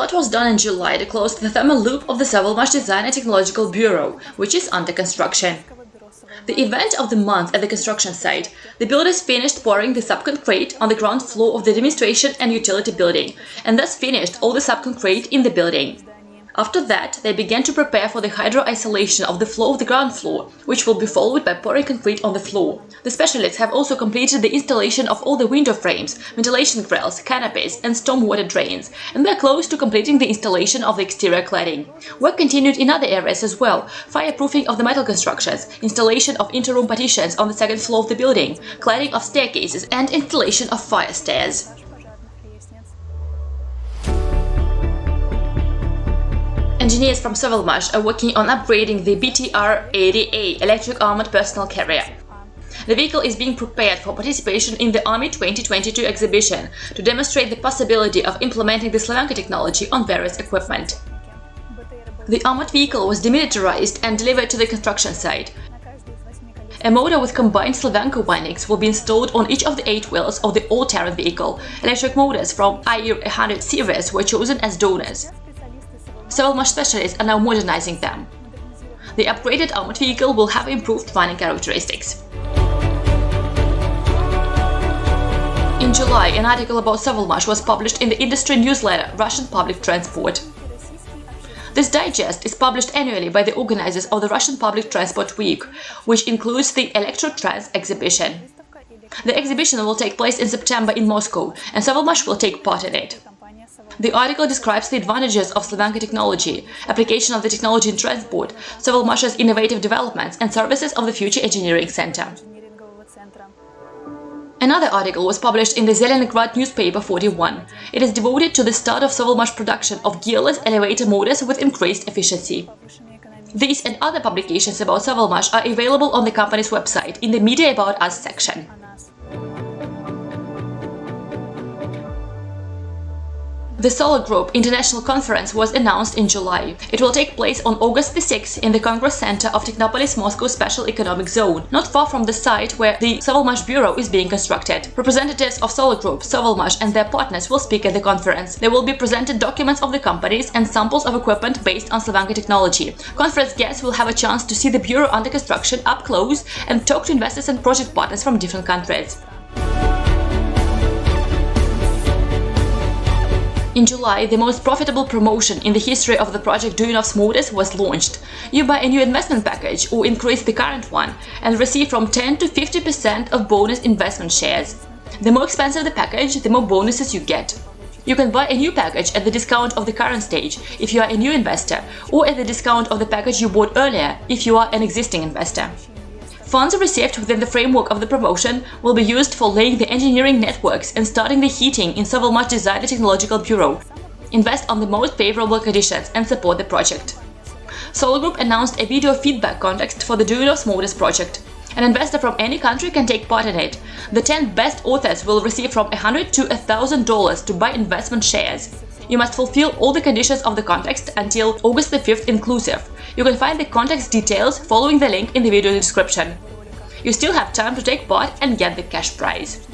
lot was done in July to close the thermal loop of the Sovelmash Design and Technological Bureau, which is under construction. The event of the month at the construction site, the builders finished pouring the subconcrete on the ground floor of the demonstration and utility building, and thus finished all the subconcrete in the building. After that, they began to prepare for the hydro-isolation of the floor of the ground floor, which will be followed by pouring concrete on the floor. The specialists have also completed the installation of all the window frames, ventilation grills, canopies and stormwater drains, and they are close to completing the installation of the exterior cladding. Work continued in other areas as well, fireproofing of the metal constructions, installation of interroom partitions on the second floor of the building, cladding of staircases and installation of fire stairs. Engineers from Sovelmash are working on upgrading the BTR-80A electric armored personnel carrier. The vehicle is being prepared for participation in the Army 2022 exhibition to demonstrate the possibility of implementing the Slavyanka technology on various equipment. The armored vehicle was demilitarized and delivered to the construction site. A motor with combined Slavyanka windings will be installed on each of the eight wheels of the all-terrain vehicle. Electric motors from IR-100 series were chosen as donors. Sovelmash specialists are now modernizing them. The upgraded armored vehicle will have improved running characteristics. In July, an article about Sovelmash was published in the industry newsletter Russian Public Transport. This digest is published annually by the organizers of the Russian Public Transport Week, which includes the Electrotrans exhibition. The exhibition will take place in September in Moscow, and Sovelmash will take part in it. The article describes the advantages of Slavyanka technology, application of the technology in transport, Sovelmash's innovative developments and services of the Future Engineering Center. Another article was published in the Zelenograd newspaper 41. It is devoted to the start of Sovelmash production of gearless elevator motors with increased efficiency. These and other publications about Sovelmash are available on the company's website in the Media About Us section. The Solar Group International Conference was announced in July. It will take place on August the 6th in the Congress Center of Technopolis Moscow Special Economic Zone, not far from the site where the Sovelmash Bureau is being constructed. Representatives of Solar Group, Sovelmash and their partners will speak at the conference. There will be presented documents of the companies and samples of equipment based on Slavyanka technology. Conference guests will have a chance to see the bureau under construction up close and talk to investors and project partners from different countries. In July, the most profitable promotion in the history of the project Duyunov's Motors was launched. You buy a new investment package or increase the current one and receive from 10 to 50% of bonus investment shares. The more expensive the package, the more bonuses you get. You can buy a new package at the discount of the current stage if you are a new investor or at the discount of the package you bought earlier if you are an existing investor. Funds received within the framework of the promotion will be used for laying the engineering networks and starting the heating in Sovelmash Design and Technological Bureau. Invest on the most favorable conditions and support the project. Solar Group announced a video feedback contest for the Duyunov's Motors project. An investor from any country can take part in it. The 10 best authors will receive from 100 to $1,000 to buy investment shares. You must fulfill all the conditions of the contest until August the 5th inclusive. You can find the contest details following the link in the video description. You still have time to take part and get the cash prize.